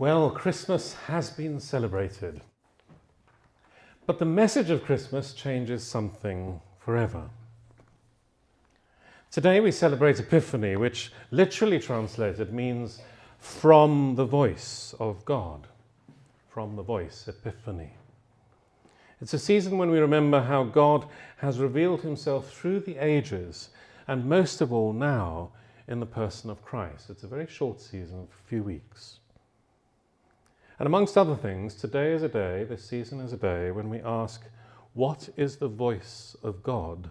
Well, Christmas has been celebrated. But the message of Christmas changes something forever. Today we celebrate Epiphany, which literally translated means from the voice of God. From the voice, Epiphany. It's a season when we remember how God has revealed himself through the ages, and most of all now in the person of Christ. It's a very short season, a few weeks. And amongst other things, today is a day, this season is a day, when we ask, what is the voice of God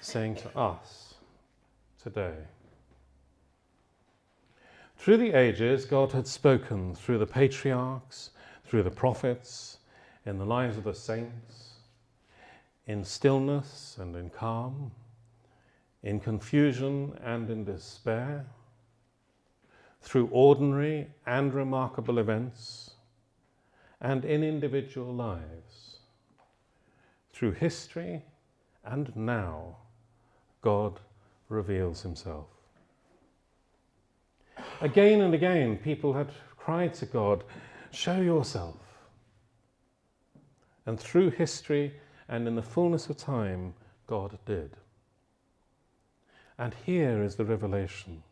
saying to us today? Through the ages, God had spoken through the patriarchs, through the prophets, in the lives of the saints, in stillness and in calm, in confusion and in despair, through ordinary and remarkable events, and in individual lives. Through history and now, God reveals himself. Again and again, people had cried to God, Show yourself. And through history and in the fullness of time, God did. And here is the revelation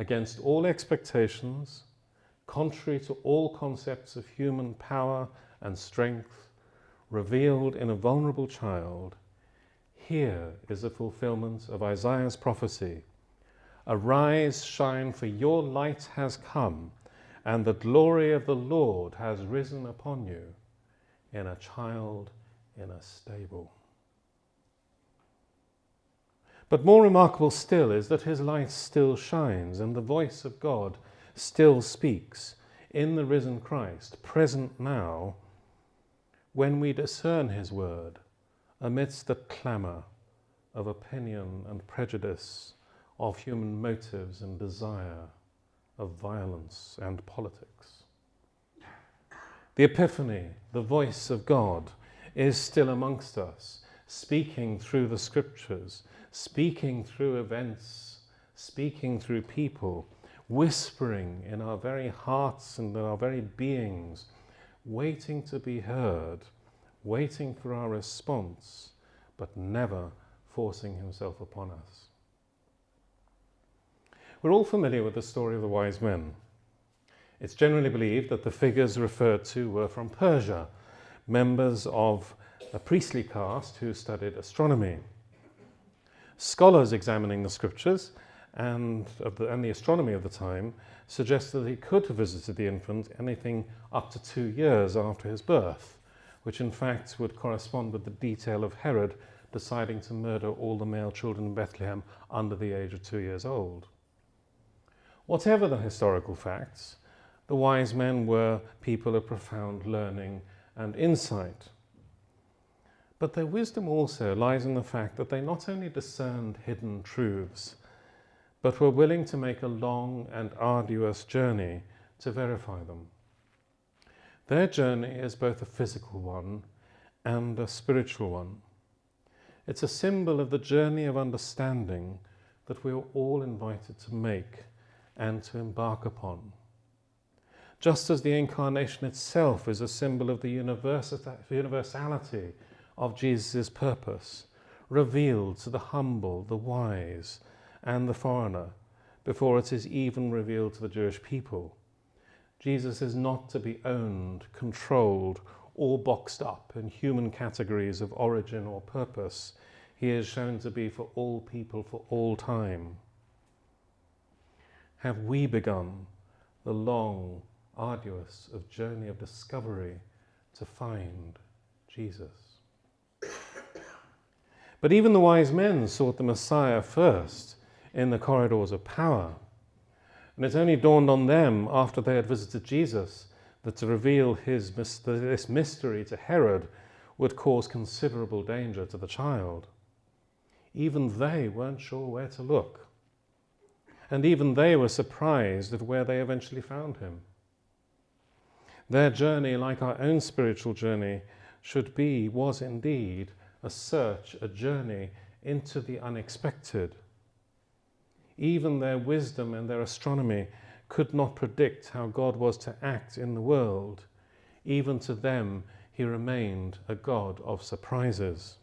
against all expectations, contrary to all concepts of human power and strength, revealed in a vulnerable child, here is the fulfillment of Isaiah's prophecy. Arise, shine, for your light has come, and the glory of the Lord has risen upon you in a child in a stable. But more remarkable still is that his light still shines and the voice of God still speaks in the risen Christ, present now, when we discern his word amidst the clamour of opinion and prejudice, of human motives and desire, of violence and politics. The Epiphany, the voice of God, is still amongst us, speaking through the scriptures, speaking through events, speaking through people, whispering in our very hearts and in our very beings, waiting to be heard, waiting for our response, but never forcing himself upon us. We're all familiar with the story of the wise men. It's generally believed that the figures referred to were from Persia, members of a priestly caste who studied astronomy. Scholars examining the scriptures and, the, and the astronomy of the time suggest that he could have visited the infant anything up to two years after his birth, which in fact would correspond with the detail of Herod deciding to murder all the male children in Bethlehem under the age of two years old. Whatever the historical facts, the wise men were people of profound learning and insight. But their wisdom also lies in the fact that they not only discerned hidden truths, but were willing to make a long and arduous journey to verify them. Their journey is both a physical one and a spiritual one. It's a symbol of the journey of understanding that we are all invited to make and to embark upon. Just as the incarnation itself is a symbol of the universality of Jesus' purpose, revealed to the humble, the wise, and the foreigner, before it is even revealed to the Jewish people. Jesus is not to be owned, controlled, or boxed up in human categories of origin or purpose. He is shown to be for all people for all time. Have we begun the long, arduous of journey of discovery to find Jesus? But even the wise men sought the Messiah first in the corridors of power. And it only dawned on them after they had visited Jesus that to reveal his, this mystery to Herod would cause considerable danger to the child. Even they weren't sure where to look. And even they were surprised at where they eventually found him. Their journey, like our own spiritual journey, should be, was indeed, a search, a journey into the unexpected. Even their wisdom and their astronomy could not predict how God was to act in the world, even to them he remained a God of surprises,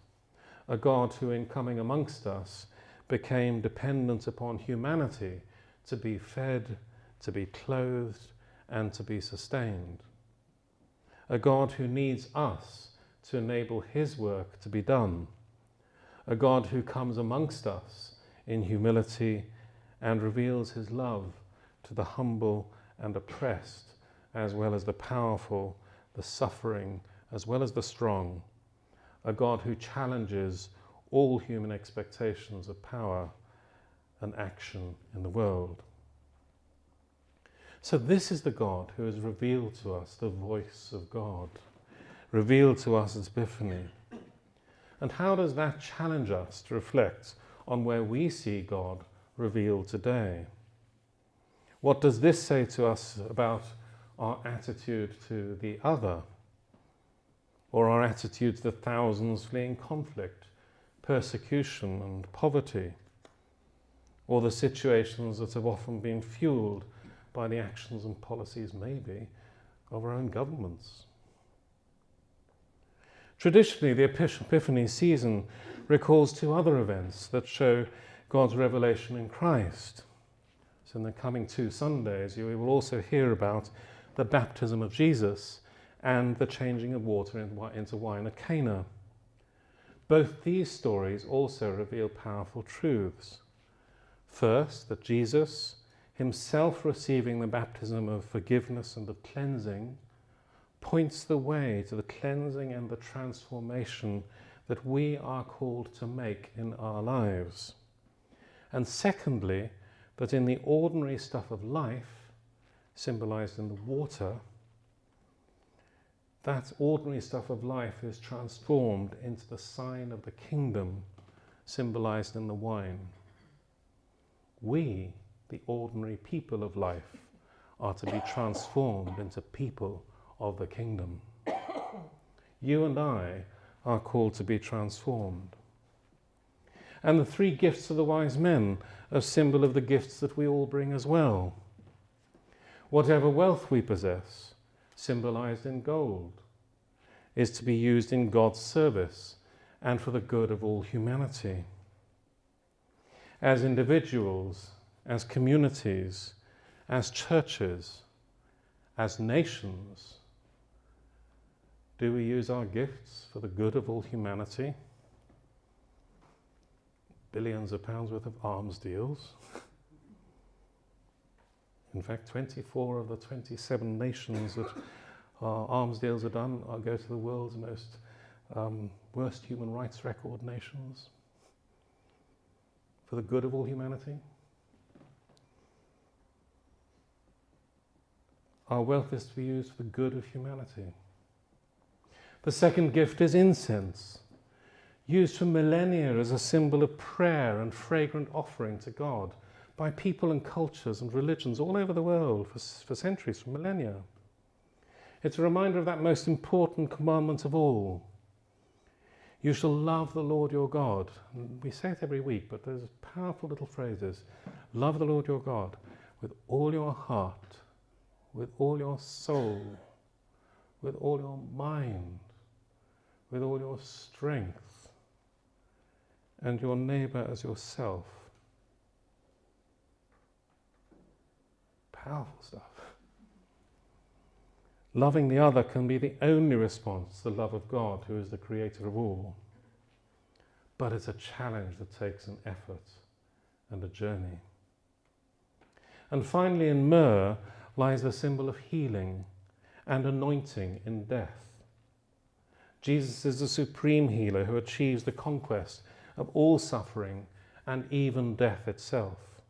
a God who, in coming amongst us, became dependent upon humanity to be fed, to be clothed, and to be sustained. A God who needs us to enable his work to be done. A God who comes amongst us in humility and reveals his love to the humble and oppressed, as well as the powerful, the suffering, as well as the strong. A God who challenges all human expectations of power and action in the world. So, this is the God who has revealed to us the voice of God, revealed to us as Epiphany. And how does that challenge us to reflect on where we see God revealed today? What does this say to us about our attitude to the other? Or our attitude to the thousands fleeing conflict, persecution, and poverty? Or the situations that have often been fueled by the actions and policies, maybe, of our own governments? Traditionally, the Epiphany season recalls two other events that show God's revelation in Christ. So, in the coming two Sundays, you will also hear about the baptism of Jesus and the changing of water into wine at Cana. Both these stories also reveal powerful truths. First, that Jesus, himself receiving the baptism of forgiveness and of cleansing, points the way to the cleansing and the transformation that we are called to make in our lives. And secondly, that in the ordinary stuff of life, symbolized in the water, that ordinary stuff of life is transformed into the sign of the kingdom, symbolized in the wine. We, the ordinary people of life, are to be transformed into people of the kingdom. You and I are called to be transformed. And the three gifts of the wise men a symbol of the gifts that we all bring as well. Whatever wealth we possess, symbolized in gold, is to be used in God's service and for the good of all humanity. As individuals, as communities, as churches, as nations, do we use our gifts for the good of all humanity? billions of pounds worth of arms deals. In fact, 24 of the 27 nations that our arms deals are done are go to the world's most um, worst human rights record nations for the good of all humanity. Our wealth is to be used for the good of humanity. The second gift is incense used for millennia as a symbol of prayer and fragrant offering to God by people and cultures and religions all over the world for, for centuries, for millennia. It's a reminder of that most important commandment of all. You shall love the Lord your God. We say it every week, but there's powerful little phrases. Love the Lord your God with all your heart, with all your soul, with all your mind, with all your strength and your neighbor as yourself. Powerful stuff. Loving the other can be the only response to the love of God, who is the creator of all. But it's a challenge that takes an effort and a journey. And finally, in myrrh lies the symbol of healing and anointing in death. Jesus is the supreme healer who achieves the conquest of all suffering and even death itself.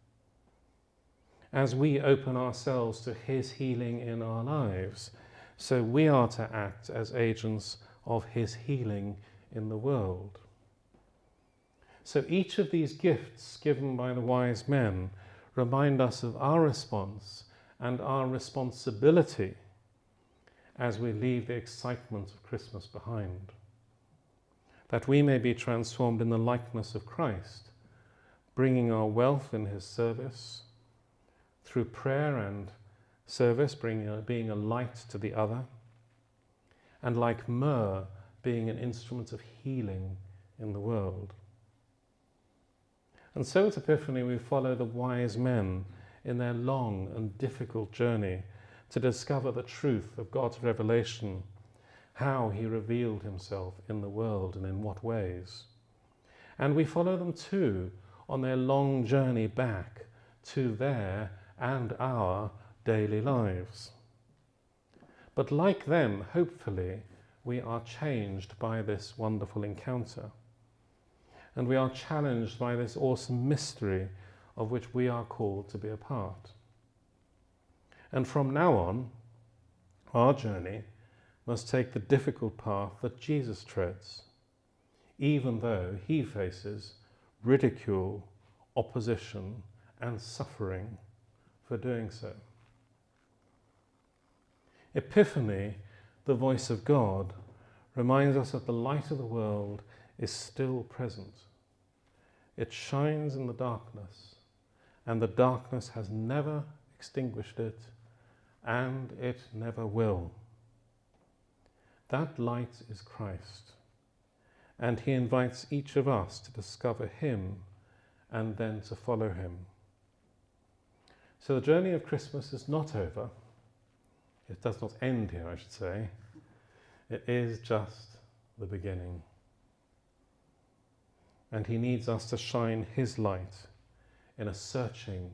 As we open ourselves to His healing in our lives, so we are to act as agents of His healing in the world. So each of these gifts given by the wise men remind us of our response and our responsibility as we leave the excitement of Christmas behind that we may be transformed in the likeness of Christ, bringing our wealth in his service through prayer and service, bringing a, uh, being a light to the other, and like myrrh, being an instrument of healing in the world. And so at Epiphany, we follow the wise men in their long and difficult journey to discover the truth of God's revelation, how He revealed Himself in the world and in what ways. And we follow them too on their long journey back to their and our daily lives. But like them, hopefully, we are changed by this wonderful encounter. And we are challenged by this awesome mystery of which we are called to be a part. And from now on, our journey must take the difficult path that Jesus treads, even though he faces ridicule, opposition, and suffering for doing so. Epiphany, the voice of God, reminds us that the light of the world is still present. It shines in the darkness, and the darkness has never extinguished it, and it never will. That light is Christ, and he invites each of us to discover him and then to follow him. So the journey of Christmas is not over. It does not end here, I should say. It is just the beginning. And he needs us to shine his light in a searching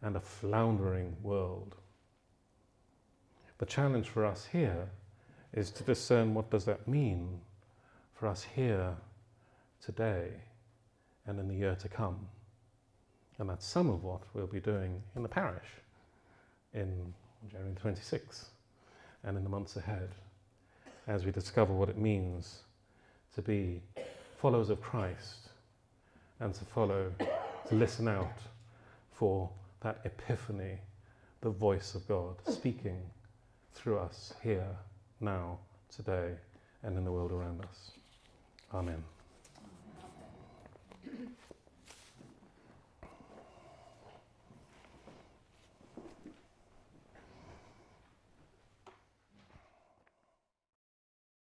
and a floundering world. The challenge for us here is to discern what does that mean for us here today and in the year to come. And that's some of what we'll be doing in the parish in January 26 and in the months ahead as we discover what it means to be followers of Christ and to follow, to listen out for that epiphany, the voice of God speaking through us here, now, today, and in the world around us. Amen.